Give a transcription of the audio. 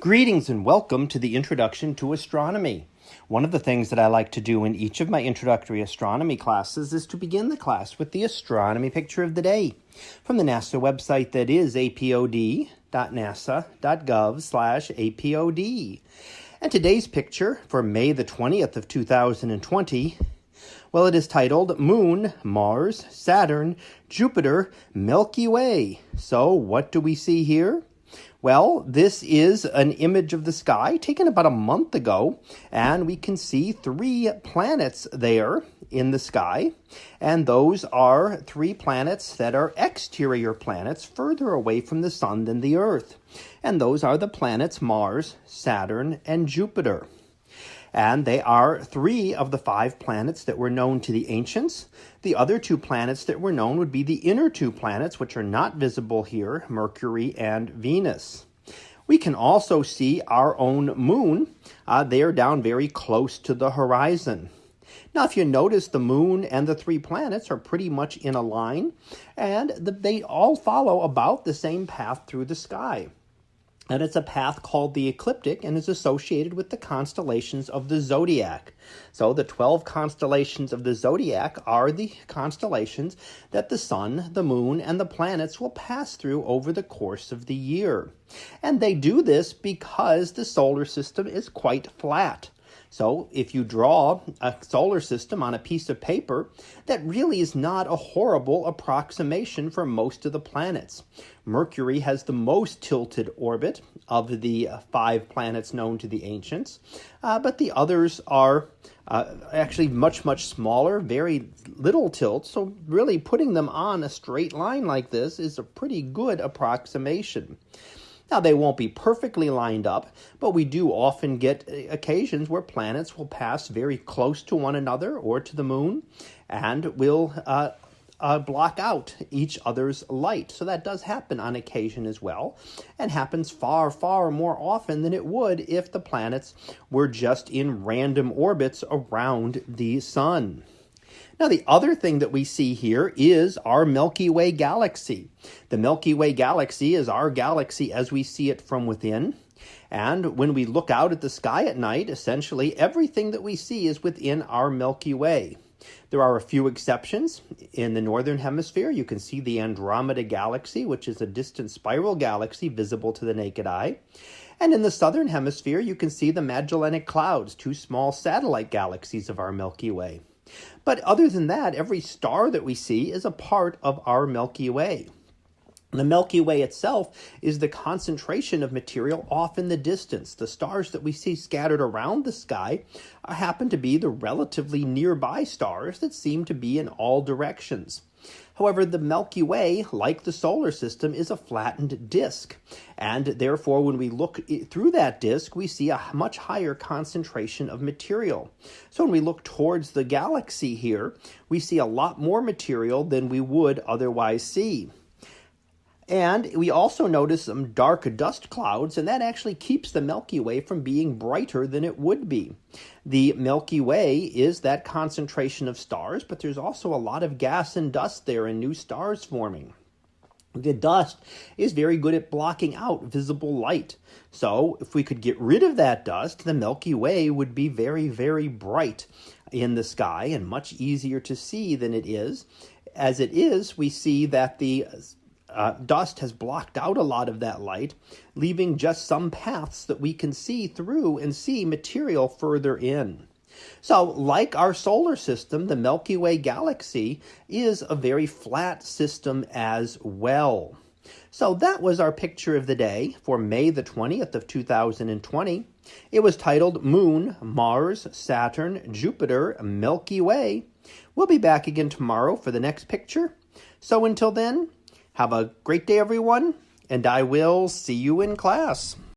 Greetings and welcome to the Introduction to Astronomy. One of the things that I like to do in each of my introductory astronomy classes is to begin the class with the astronomy picture of the day from the NASA website that is apod.nasa.gov slash apod. And today's picture for May the 20th of 2020 well, it is titled Moon, Mars, Saturn, Jupiter, Milky Way. So, what do we see here? Well, this is an image of the sky taken about a month ago, and we can see three planets there in the sky. And those are three planets that are exterior planets further away from the sun than the Earth. And those are the planets Mars, Saturn, and Jupiter and they are three of the five planets that were known to the ancients. The other two planets that were known would be the inner two planets, which are not visible here, Mercury and Venus. We can also see our own moon. Uh, they are down very close to the horizon. Now, if you notice, the moon and the three planets are pretty much in a line, and the, they all follow about the same path through the sky and it's a path called the ecliptic and is associated with the constellations of the zodiac. So the 12 constellations of the zodiac are the constellations that the sun, the moon, and the planets will pass through over the course of the year. And they do this because the solar system is quite flat. So if you draw a solar system on a piece of paper, that really is not a horrible approximation for most of the planets. Mercury has the most tilted orbit of the five planets known to the ancients, uh, but the others are uh, actually much, much smaller, very little tilt. So really putting them on a straight line like this is a pretty good approximation. Now, they won't be perfectly lined up, but we do often get uh, occasions where planets will pass very close to one another or to the moon and will uh, uh, block out each other's light. So that does happen on occasion as well, and happens far, far more often than it would if the planets were just in random orbits around the sun. Now, the other thing that we see here is our Milky Way galaxy. The Milky Way galaxy is our galaxy as we see it from within. And when we look out at the sky at night, essentially everything that we see is within our Milky Way. There are a few exceptions. In the northern hemisphere, you can see the Andromeda galaxy, which is a distant spiral galaxy visible to the naked eye. And in the southern hemisphere, you can see the Magellanic Clouds, two small satellite galaxies of our Milky Way. But other than that, every star that we see is a part of our Milky Way. The Milky Way itself is the concentration of material off in the distance. The stars that we see scattered around the sky happen to be the relatively nearby stars that seem to be in all directions. However, the Milky Way, like the solar system, is a flattened disk. And therefore, when we look through that disk, we see a much higher concentration of material. So when we look towards the galaxy here, we see a lot more material than we would otherwise see. And we also notice some dark dust clouds, and that actually keeps the Milky Way from being brighter than it would be. The Milky Way is that concentration of stars, but there's also a lot of gas and dust there and new stars forming. The dust is very good at blocking out visible light. So, if we could get rid of that dust, the Milky Way would be very, very bright in the sky and much easier to see than it is. As it is, we see that the uh, dust has blocked out a lot of that light, leaving just some paths that we can see through and see material further in. So, like our solar system, the Milky Way galaxy is a very flat system as well. So that was our picture of the day for May the 20th of 2020. It was titled Moon, Mars, Saturn, Jupiter, Milky Way. We'll be back again tomorrow for the next picture. So until then, have a great day, everyone, and I will see you in class.